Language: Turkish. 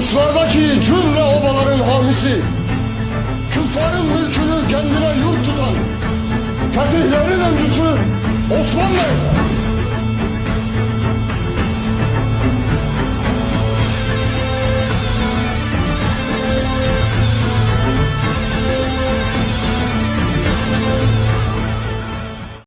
Uçlardaki cümle obaların hamisi. Küffarın mülkünü kendine yurt tutan Fetihlerin öncüsü